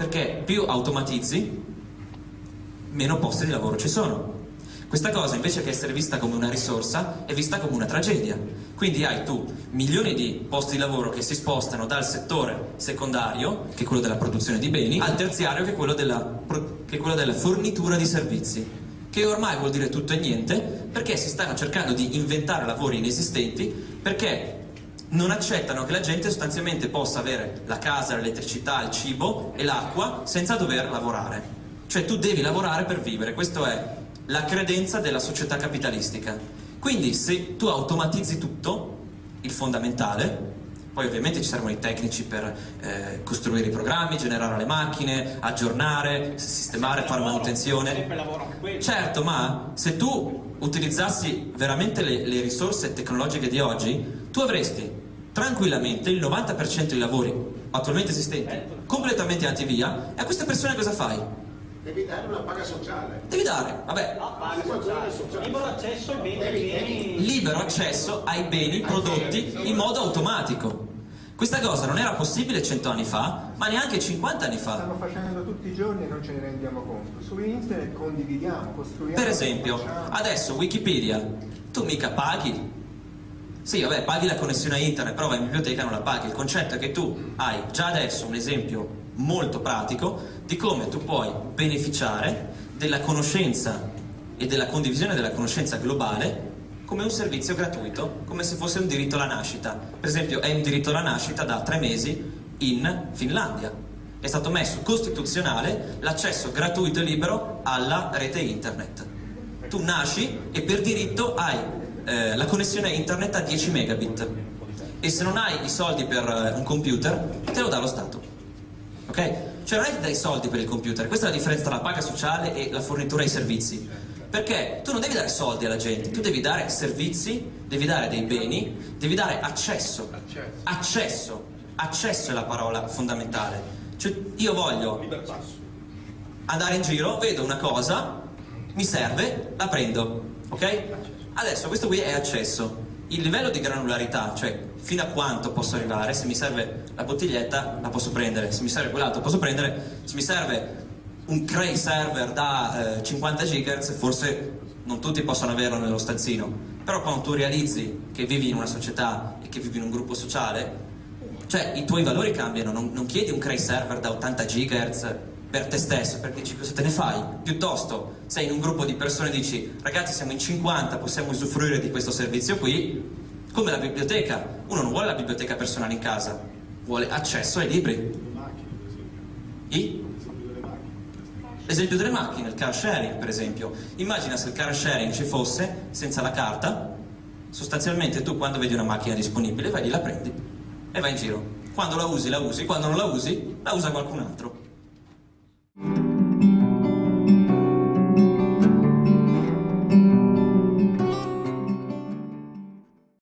Perché più automatizzi, meno posti di lavoro ci sono. Questa cosa invece che essere vista come una risorsa è vista come una tragedia. Quindi hai tu milioni di posti di lavoro che si spostano dal settore secondario, che è quello della produzione di beni, al terziario, che è quello della, è quello della fornitura di servizi, che ormai vuol dire tutto e niente, perché si stanno cercando di inventare lavori inesistenti, perché non accettano che la gente sostanzialmente possa avere la casa, l'elettricità, il cibo e l'acqua senza dover lavorare. Cioè tu devi lavorare per vivere, questa è la credenza della società capitalistica. Quindi se tu automatizzi tutto, il fondamentale, poi ovviamente ci servono i tecnici per eh, costruire i programmi, generare le macchine, aggiornare, sistemare, fare manutenzione. Certo, ma se tu utilizzassi veramente le, le risorse tecnologiche di oggi, tu avresti tranquillamente il 90% dei lavori attualmente esistenti completamente andati via e a queste persone cosa fai? Devi dare una paga sociale. Devi dare, vabbè. Libero accesso ai beni. Libero accesso ai beni prodotti in modo automatico. Questa cosa non era possibile cento anni fa, ma neanche 50 anni fa. Stanno facendo tutti i giorni e non ce ne rendiamo conto. Su internet condividiamo, costruiamo. Per esempio, adesso Wikipedia, tu mica paghi. Sì, vabbè, paghi la connessione a internet, però vai in biblioteca e non la paghi. Il concetto è che tu hai già adesso un esempio molto pratico di come tu puoi beneficiare della conoscenza e della condivisione della conoscenza globale come un servizio gratuito, come se fosse un diritto alla nascita. Per esempio è un diritto alla nascita da tre mesi in Finlandia. È stato messo costituzionale l'accesso gratuito e libero alla rete internet. Tu nasci e per diritto hai eh, la connessione internet a 10 megabit e se non hai i soldi per eh, un computer te lo dà lo Stato ok? Cioè non è che dai soldi per il computer, questa è la differenza tra la paga sociale e la fornitura ai servizi. Perché tu non devi dare soldi alla gente, tu devi dare servizi, devi dare dei beni, devi dare accesso. Accesso. Accesso è la parola fondamentale. Cioè io voglio andare in giro, vedo una cosa, mi serve, la prendo, ok? Adesso questo qui è accesso il livello di granularità, cioè fino a quanto posso arrivare, se mi serve la bottiglietta la posso prendere, se mi serve quell'altro posso prendere, se mi serve un Cray server da eh, 50 GHz forse non tutti possono averlo nello stanzino, però quando tu realizzi che vivi in una società e che vivi in un gruppo sociale, cioè i tuoi valori cambiano, non, non chiedi un Cray server da 80 GHz per te stesso, perché dici cosa te ne fai? Piuttosto sei in un gruppo di persone e dici ragazzi siamo in 50, possiamo usufruire di questo servizio qui, come la biblioteca. Uno non vuole la biblioteca personale in casa, vuole accesso ai libri. I? L'esempio delle macchine, il car sharing per esempio. Immagina se il car sharing ci fosse senza la carta, sostanzialmente tu quando vedi una macchina disponibile vai lì la prendi e vai in giro. Quando la usi la usi, quando non la usi la usa qualcun altro.